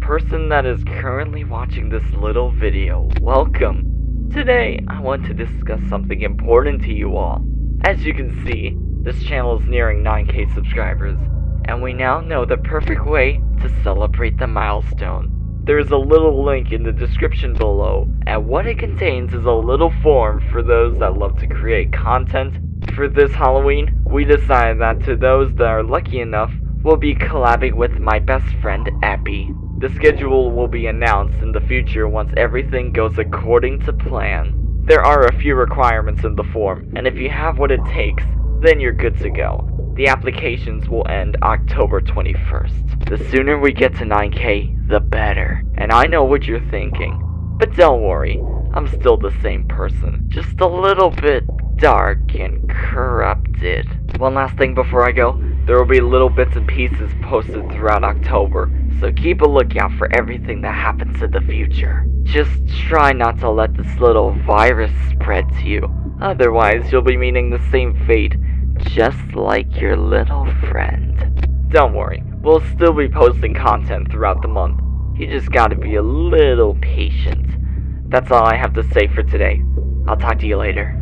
person that is currently watching this little video, welcome. Today, I want to discuss something important to you all. As you can see, this channel is nearing 9k subscribers, and we now know the perfect way to celebrate the milestone. There is a little link in the description below, and what it contains is a little form for those that love to create content. For this Halloween, we decided that to those that are lucky enough, we'll be collabing with my best friend Appy. The schedule will be announced in the future once everything goes according to plan. There are a few requirements in the form, and if you have what it takes, then you're good to go. The applications will end October 21st. The sooner we get to 9k, the better. And I know what you're thinking. But don't worry, I'm still the same person. Just a little bit dark and corrupted. One last thing before I go. There will be little bits and pieces posted throughout October, so keep a lookout for everything that happens in the future. Just try not to let this little virus spread to you, otherwise you'll be meeting the same fate just like your little friend. Don't worry, we'll still be posting content throughout the month. You just gotta be a little patient. That's all I have to say for today. I'll talk to you later.